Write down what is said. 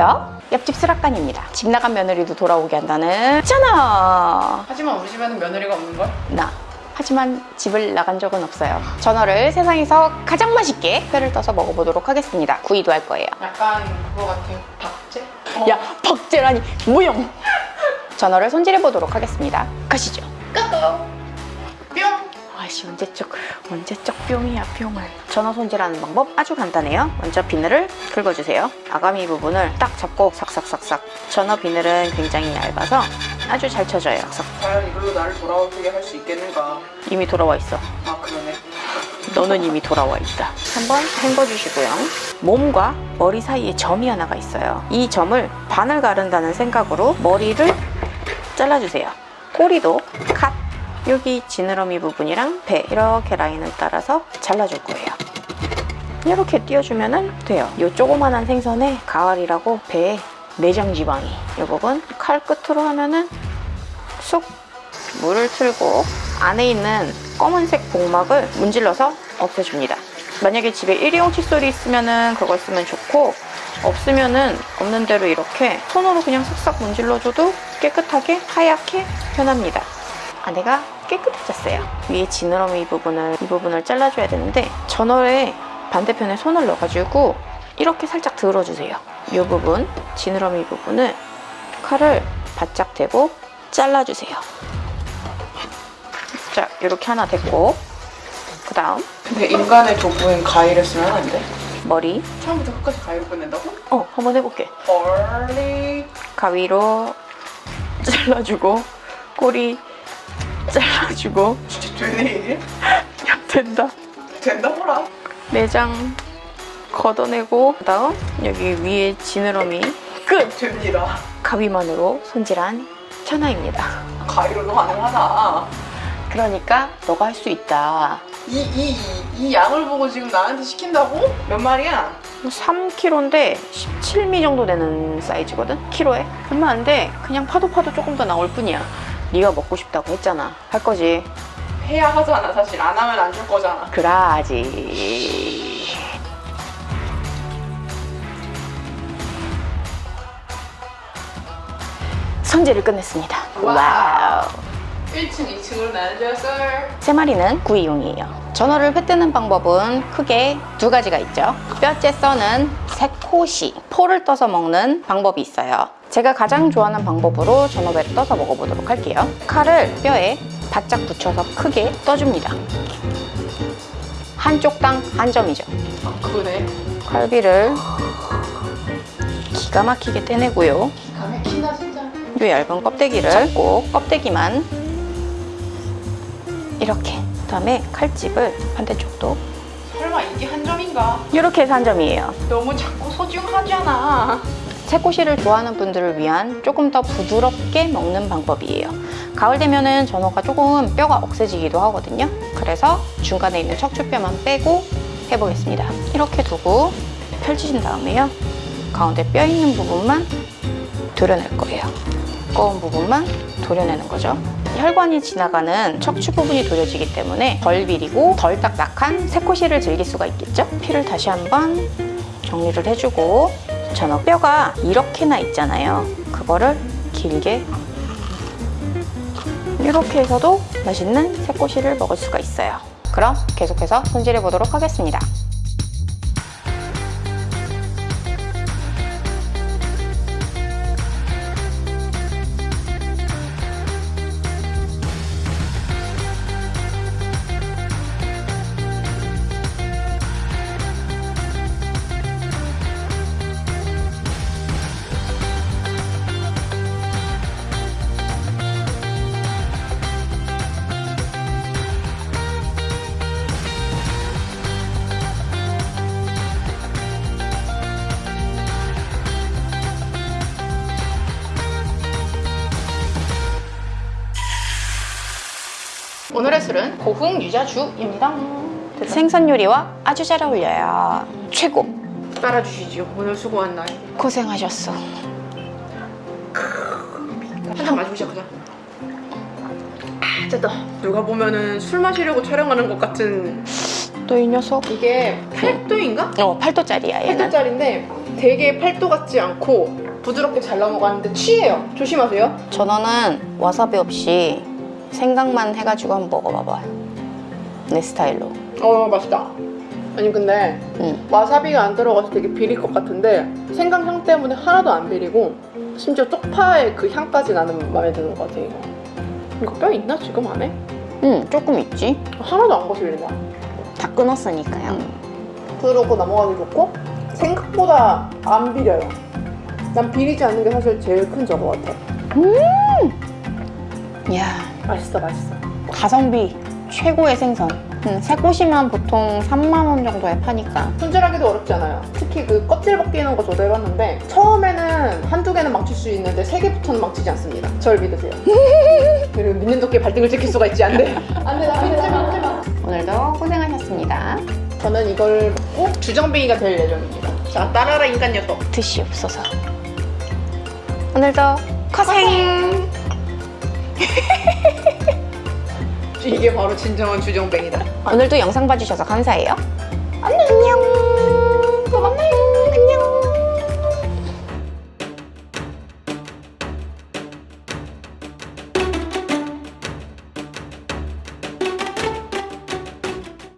안녕하세요. 옆집 수락관입니다. 집 나간 며느리도 돌아오게 한다는 전화! 하지만 우리 집에는 며느리가 없는 걸? 나. 하지만 집을 나간 적은 없어요. 전어를 세상에서 가장 맛있게 뼈를 떠서 먹어보도록 하겠습니다. 구이도 할 거예요. 약간 그거 같아요. 박제? 야, 박제라니, 무용! 전어를 손질해 보도록 하겠습니다. 가시죠. 까까. 뿅. 아씨 언제적 언제적 뿅이야 뿅을. 전어 손질하는 방법 아주 간단해요. 먼저 비늘을 긁어주세요. 아가미 부분을 딱 잡고 삭삭삭삭. 전어 비늘은 굉장히 얇아서 아주 잘 쳐져요. 삭 과연 이걸로 나를 돌아오게 할 수 있겠는가? 이미 돌아와 있어. 아 그러네. 너는 이미 돌아와 있다. 한번 헹궈주시고요. 몸과 머리 사이에 점이 하나가 있어요. 이 점을 반을 가른다는 생각으로 머리를 잘라주세요. 꼬리도 컷 여기 지느러미 부분이랑 배 이렇게 라인을 따라서 잘라줄 거예요. 이렇게 띄워주면 돼요. 이 조그만한 생선에 가을이라고 배에 내장 지방이. 이 부분 칼 끝으로 하면은 쑥 물을 틀고 안에 있는 검은색 복막을 문질러서 없애줍니다. 만약에 집에 일회용 칫솔이 있으면은 그걸 쓰면 좋고 없으면은 없는 대로 이렇게 손으로 그냥 싹싹 문질러줘도 깨끗하게 하얗게 변합니다 안에가 깨끗해졌어요. 위에 지느러미 부분을 이 부분을 잘라줘야 되는데 전월에 반대편에 손을 넣어가지고 이렇게 살짝 들어주세요. 이 부분 지느러미 부분을 칼을 바짝 대고 잘라주세요. 자 이렇게 하나 됐고 그 다음 근데 인간의 도구엔 가위를 쓰면 안 돼? 머리 처음부터 끝까지 가위로 끝낸다고? 어 한번 해볼게. 헐리. 가위로 잘라주고 꼬리 잘라주고 진짜 되네 이게? 야 된다. 된다 보라. 내장 걷어내고 그다음 여기 위에 지느러미 끝! 됩니다. 가위만으로 손질한 천하입니다 가위로도 가능하다. 그러니까 너가 할 수 있다 이, 이, 이 양을 보고 지금 나한테 시킨다고? 몇 마리야? 3kg인데 17미 정도 되는 사이즈거든? 키로에 얼마 안 돼 그냥 파도 파도 조금 더 나올 뿐이야 네가 먹고 싶다고 했잖아. 할 거지? 해야 하잖아 사실. 안 하면 안 줄 거잖아. 그라지. 손질을 끝냈습니다. 와우. 1층 2층으로 나눠졌어 세 마리는 구이용이에요. 전어를 회 뜨는 방법은 크게 두 가지가 있죠. 뼈째 써는 새코시, 포를 떠서 먹는 방법이 있어요. 제가 가장 좋아하는 방법으로 전어회를 떠서 먹어보도록 할게요. 칼을 뼈에 바짝 붙여서 크게 떠줍니다. 한쪽당 한 점이죠. 아 그래? 칼비를 기가 막히게 떼내고요. 기가 막히다 진짜 이 얇은 껍데기를 잡고 껍데기만 이렇게 그다음에 칼집을 반대쪽도 설마 이게 한 점인가? 이렇게 해서 한 점이에요. 너무 자꾸 소중하잖아 새꼬시를 좋아하는 분들을 위한 조금 더 부드럽게 먹는 방법이에요. 가을 되면은 전어가 조금 뼈가 억세지기도 하거든요. 그래서 중간에 있는 척추뼈만 빼고 해보겠습니다. 이렇게 두고 펼치신 다음에요. 가운데 뼈 있는 부분만 도려낼 거예요. 두꺼운 부분만 도려내는 거죠. 혈관이 지나가는 척추 부분이 도려지기 때문에 덜 비리고 덜 딱딱한 새꼬시를 즐길 수가 있겠죠? 피를 다시 한번 정리를 해주고 전어 뼈가 이렇게나 있잖아요. 그거를 길게 이렇게 해서도 맛있는 새꼬시를 먹을 수가 있어요. 그럼 계속해서 손질해 보도록 하겠습니다. 오늘의 술은 고흥 유자주입니다. 생선 요리와 아주 잘 어울려요. 최고! 따라주시죠 오늘 수고한 날 고생하셨어. 한잔 마시고 시작하자 아 됐다 누가 보면은 술 마시려고 촬영하는 것 같은 너이 녀석? 이게 8도인가? 어, 8도짜리야 얘는. 8도짜리인데 되게 팔도 같지 않고 부드럽게 잘 넘어가는데 취해요. 조심하세요. 전어는 와사비 없이 생강만 해가지고 한번 먹어봐봐. 내 스타일로. 어 맛있다. 아니 근데 응. 와사비가 안 들어가서 되게 비릴 것 같은데 생강 향 때문에 하나도 안 비리고 심지어 쪽파의 그 향까지 나는 마음에 드는 것 같아 이거. 이거 뼈 있나 지금 안에? 응, 조금 있지. 하나도 안 거슬린다. 다 끊었으니까요. 부드럽고 넘어가기 좋고 생각보다 안 비려요. 난 비리지 않는 게 사실 제일 큰 저거 같아. 이야, 맛있어 맛있어. 가성비 최고의 생선. 음, 새 꼬시면 보통 3만원 정도에 파니까. 손질하기도 어렵지 않아요. 특히 그 껍질 벗기는 거 저도 해봤는데 처음에는 한두 개는 망칠 수 있는데 세 개부터는 망치지 않습니다. 절 믿으세요. 그리고 믿는 도끼에 발등을 찍힐 수가 있지 안 돼. 안 돼, 나 믿지 마, 믿지 마. 오늘도 고생하셨습니다. 저는 이걸 먹고 주정뱅이가 될 예정입니다. 자, 따라라 인간 녀석. 뜻이 없어서. 오늘도 고생! 이게 바로 진정한 주정뱅이다. 오늘도 영상 봐주셔서 감사해요. 안녕!